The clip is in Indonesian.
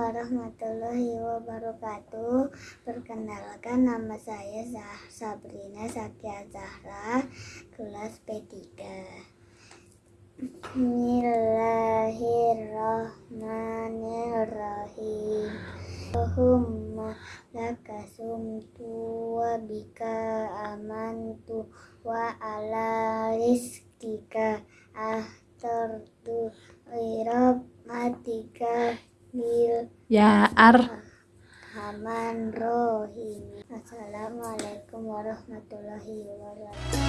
warahmatullahi wabarakatuh. Perkenalkan nama saya Zah Sabrina Satya Zahra, kelas P3. Bismillahirrahmanirrahim. Allahumma laka sumtu bika amantu wa ala rizkika ahtartu irabmatika bil Ya Ar Rahman Rohim. Assalamualaikum warahmatullahi wabarakatuh.